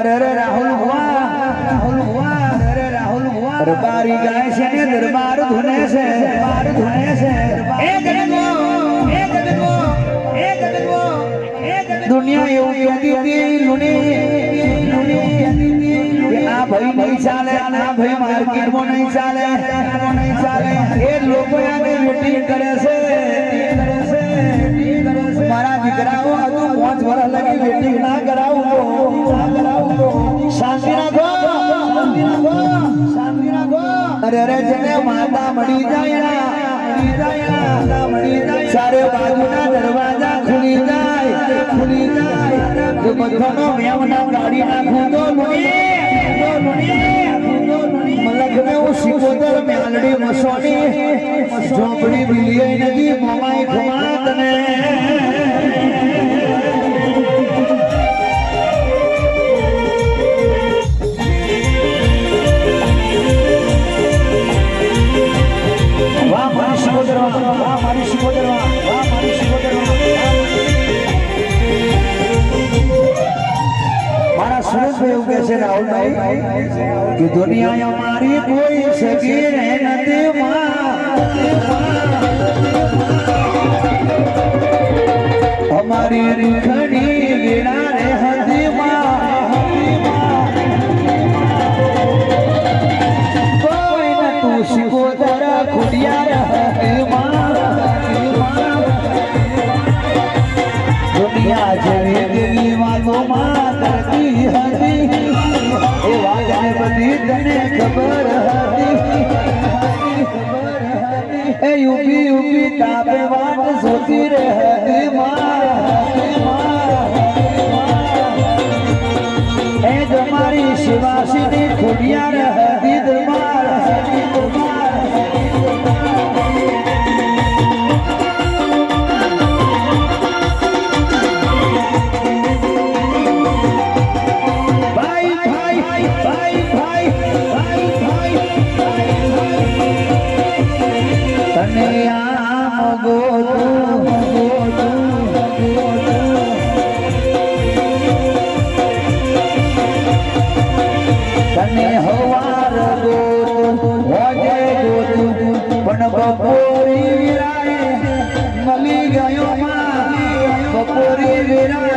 अरे अरे राहुल हुआ राहुल हुआ अरे राहुल हुआ अरे गाय से दरबार धुने से दरबार धुने से एक देखो एक देखो एक देखो एक दुनिया यू कहती थी लुनी लुनी ना भाई नहीं चाले ना भाई मार्केट में नहीं चाले नहीं चाले ये लोगों ने मीटिंग करे से मारा दिख रहा हो तो पाँच वर्ष लगी मीटिंग ना कराऊं શાંતિ અરે જેને માતા મળી જાય ના મળી જાય ના, માતા બાજુના દરવાજા ખુલી જાય ખુલી જાય. જો બધાનો મેવ ના કાઢી નાખું તો મલકને હું ઝોપડી બિલિયે નદી મોમાઈ ખુમાત તને મારી મારી મારા સુરેશભાઈ એવું કહે છે, રાહુલભાઈ, કે દુનિયા અમારી કોઈ સગી નથી માં. અમારી નતું શિકોતર ખુડિયા રહે એ વાતને બધી હતી. રહે ખુડિયા રહતી. દરબાર પણ બપોરી વિરાય મળી ગયો બપોરી વિરાય